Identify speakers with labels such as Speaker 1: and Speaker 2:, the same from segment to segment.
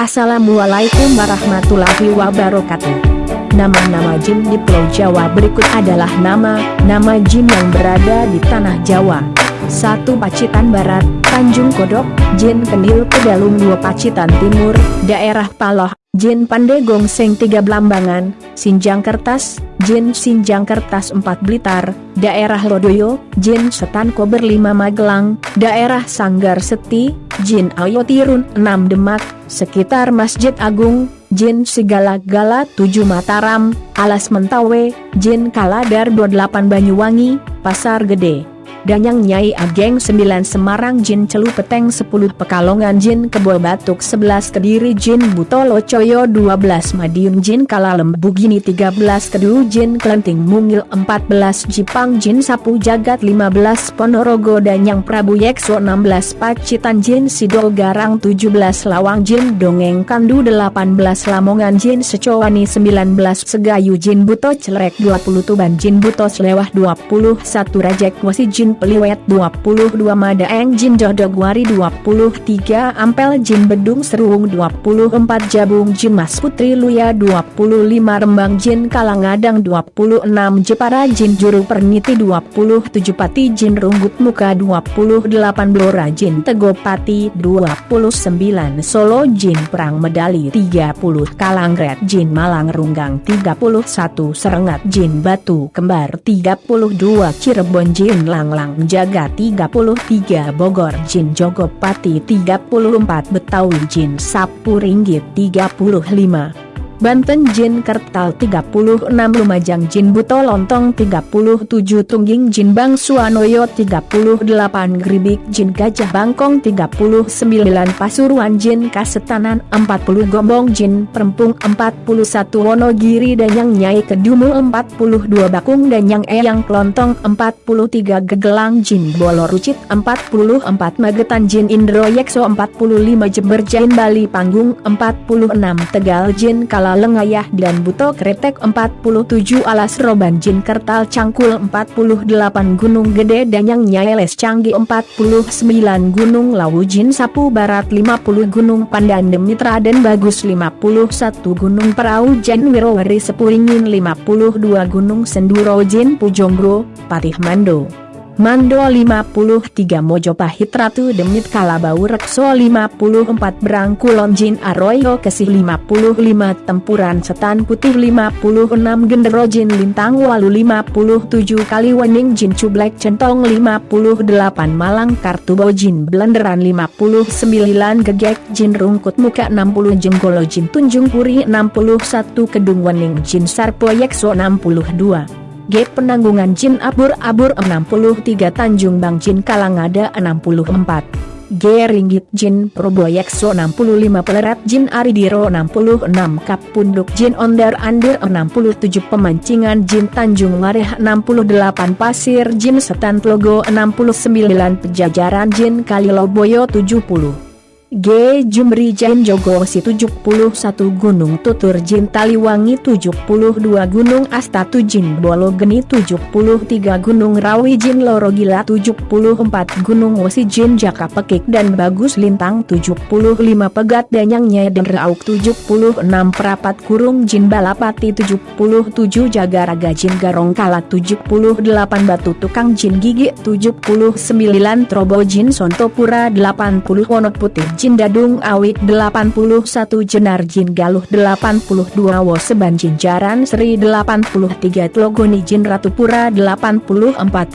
Speaker 1: Assalamualaikum warahmatullahi wabarakatuh. Nama-nama jin di Pulau Jawa berikut adalah nama-nama jin yang berada di Tanah Jawa. 1. Pacitan Barat, Tanjung Kodok, Jin Kendil Kedalung 2 Pacitan Timur, Daerah Paloh, Jin Pandegong Seng 3 Blambangan, Sinjang Kertas, Jin Sinjang Kertas 4 Blitar, Daerah Lodoyo, Jin Setan Kober 5 Magelang, Daerah Sanggar Seti, Jin Ayo Tirun 6 Demak, sekitar Masjid Agung, Jin Sigala-Gala 7 Mataram, Alas Mentawe, Jin Kaladar 28 Banyuwangi, Pasar Gede. Danyang Nyai Ageng 9 Semarang Jin Celu Peteng 10 Pekalongan Jin Kebol Batuk 11 Kediri Jin Butolo Coyo 12 Madiun Jin Kalalem Bugini 13 Kedu Jin Klenting Mungil 14 Jipang Jin Sapu Jagat 15 Ponorogo Danyang Prabu Yekso 16 Pacitan Jin Sidol Garang 17 Lawang Jin Dongeng Kandu 18 Lamongan Jin Secowani 19 Segayu Jin Buto Celerek 20 Tuban Jin Buto Selewah 21 Rajek Wasi Jin Jin Peliwet 22 Madaeng Jin Dodogwari 23 Ampel Jin Bedung Seruung 24 Jabung Jin Mas Putri Luya 25 Rembang Jin Kalangadang 26 Jepara Jin Juru Perniti 27 Pati Jin Runggut Muka 28 Blora Jin Tegopati 29 Solo Jin Perang Medali 30 Kalangret Jin Malang Runggang 31 Serengat Jin Batu Kembar 32 Cirebon Jin Langlang Malang Jaga 33 Bogor Jin Jogopati 34 Betawi Jin Sapu Ringgit 35 Banten Jin Kertal 36 Lumajang Jin Buto Lontong 37 Tungging Jin Bang Suanoyo 38 Gribik Jin Gajah Bangkong 39 Pasuruan Jin Kasetanan 40 Gombong Jin Perempung 41 Wonogiri Danyang Nyai Kedumu 42 Bakung Danyang Eyang Klontong 43 Gegelang Jin Bolo Rucit 44 Magetan Jin Indro Yekso 45 Jember Jain Bali Panggung 46 Tegal Jin Kala Lengayah dan Buto Kretek 47 Alas Roban Jin Kertal Cangkul 48 Gunung Gede Danyang Nyaeles Canggi 49 Gunung Lawu Jin Sapu Barat 50 Gunung Pandan Demitra dan Bagus 51 Gunung Perahu Jan Wirowari Sepuringin 52 Gunung Senduro Jin Pujonggro, Patih Mando Mando 53 Mojopahit Ratu Demit Kalabau Rekso 54 Berangkulon Jin Arroyo Kesih 55 Tempuran Setan Putih 56 Gendero Jin Lintang Walu 57 Kaliwening Jin Cublek Centong 58 Malang Kartubo Jin Blenderan 59 Gegek Jin Rungkut Muka 60 Jenggolo Jin Tunjung Puri 61 Kedung Wening Jin Sarpo Yekso 62 G. Penanggungan Jin Abur-Abur 63 Tanjung Bang Jin Kalangada 64 G. Ringgit Jin Proboyekso 65 Pelerat Jin Aridiro 66 Kap Punduk Jin Ondar Andir 67 Pemancingan Jin Tanjung Mareh 68 Pasir Jin Setan Logo 69 Pejajaran Jin Kaliloboyo 70 G. Jumri Jain Jogosi 71 Gunung Tutur Jin Taliwangi 72 Gunung Astatu Jin Bolo Geni 73 Gunung Rawi Jin Loro Gila 74 Gunung Wesi Jin Jaka Pekik dan Bagus Lintang 75 Pegat Danyang Nyeden Rauk 76 Perapat Kurung Jin Balapati 77 Jagaraga Jin Garong Kala 78 Batu Tukang Jin Gigi 79 Trobo Jin Sontopura 80 Wonot Putih Jin Dadung Awik 81 Jenar Jin Galuh 82 Woseban Jaran Sri 83 Tlogoni Jin Ratupura 84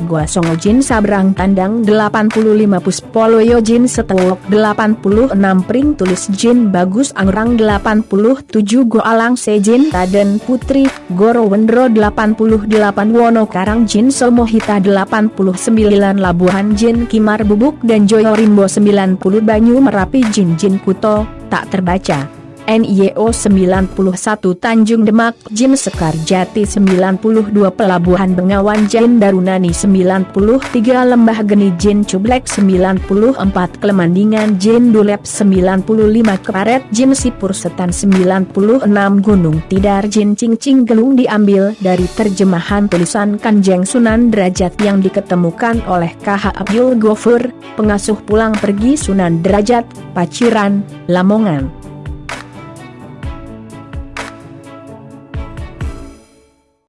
Speaker 1: Gua Songo Jin Sabrang Tandang 85 Puspoloyo Jin Setewok 86 Pring Tulis Jin Bagus Angrang 87 Go Alang Sejin Taden Putri Goro Wendro 88 Wono Karang Jin Somohita 89 Labuhan Jin Kimar Bubuk dan Joyo Rimbo 90 Banyu Merapi tapi Jin Jin Kuto, tak terbaca. NIO 91 Tanjung Demak Jin Sekar Jati 92 Pelabuhan Bengawan Jin Darunani 93 Lembah Geni Jin Cublek 94 Klemandingan Jin Dulep 95 Karet Jin Sipur Setan 96 Gunung Tidar Jin Cincing Gelung diambil dari terjemahan tulisan Kanjeng Sunan Derajat yang diketemukan oleh KH Abdul Gofur, pengasuh pulang pergi Sunan Derajat, Paciran, Lamongan.